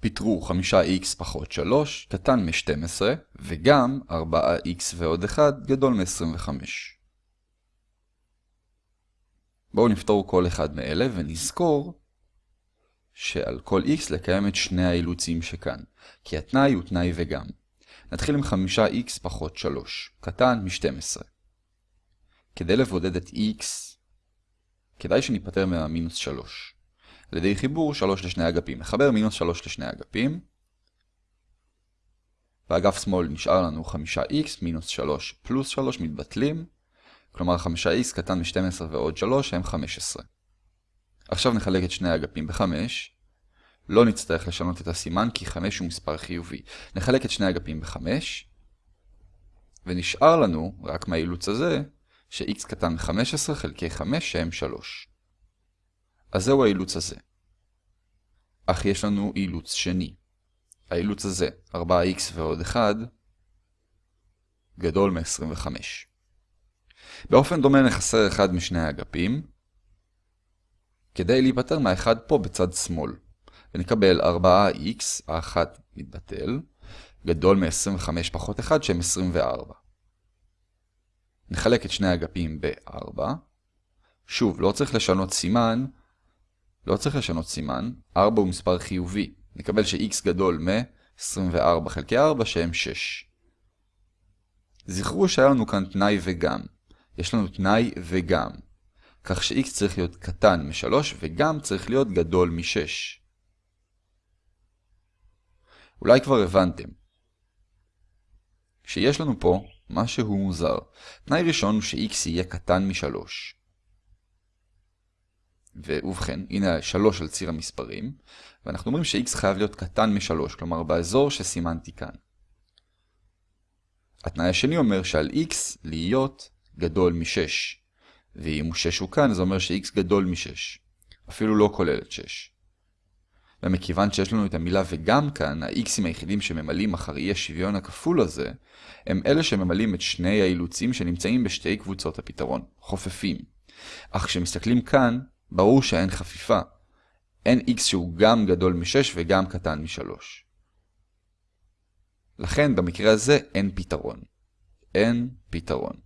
פיתרו 5x פחות 3 קטן מ-12 וגם 4x ועוד 1 גדול מ-25. בואו נפתור כל אחד מאלה ונזכור שעל כל x לקיים את שני האילוצים שכאן, כי התנאי הוא תנאי וגם. נתחיל עם 5x פחות 3, קטן מ-12. כדי לבודד את x, כדאי שניפטר מהמינוס 3. על ידי חיבור 3 לשני אגפים. נחבר מינוס 3 לשני אגפים. באגף שמאל נשאר לנו 5x מינוס 3 פלוס 3 מתבטלים. כלומר 5x קטן מ-12 ועוד 3 הם 15. עכשיו נחלק את שני האגפים ב-5. לא נצטרך לשנות את הסימן כי 5 הוא מספר חיובי. נחלק את שני האגפים ב-5. ונשאר לנו, רק מהאילוץ הזה, ש-x קטן מ-15 חלקי 5 שהם 3. אז זהו האילוץ הזה. אך יש לנו אילוץ שני. האילוץ הזה, 4x ועוד 1, גדול מ-25. באופן דומה נחסר אחד משני האגפים, כדי להיפטר מהאחד פה בצד שמאל. ונקבל 4x, האחת מתבטל, גדול מ-25 פחות 1 שהם 24. נחלק את שני האגפים ב-4. שוב, לא צריך לשנות סימן, לא צריך לשנות סימן, 4 הוא מספר חיובי. נקבל ש-x גדול מ-24 חלקי 4 שהם 6. זכרו שהיה לנו כאן תנאי וגם. יש לנו תנאי וגם. כך ש-x צריך להיות קטן מ-3 וגם צריך להיות גדול מ-6. אולי כבר הבנתם. כשיש לנו פה משהו מוזר. תנאי ראשון הוא ש-x יהיה קטן מ-3. ובכן, הנה 3 על ציר המספרים, ואנחנו אומרים ש-x חייב להיות קטן מ-3, כלומר באזור שסימנתי כאן. התנאי השני אומר שעל x להיות גדול מ-6, ואם הוא 6 הוא כאן, זה אומר ש-x גדול מ-6, אפילו לא כולל את 6. ומכיוון שיש לנו את המילה וגם כאן, ה-x'ים היחידים שממלאים אחר אי השוויון הכפול הזה, הם אלה שממלאים את שני האילוצים שנמצאים בשתי קבוצות הפתרון, חופפים. אך כשמסתכלים כאן, ברור שאין חפיפה. אין x שהוא גם גדול מ-6 וגם קטן מ-3. לכן במקרה הזה אין פתרון. אין פתרון.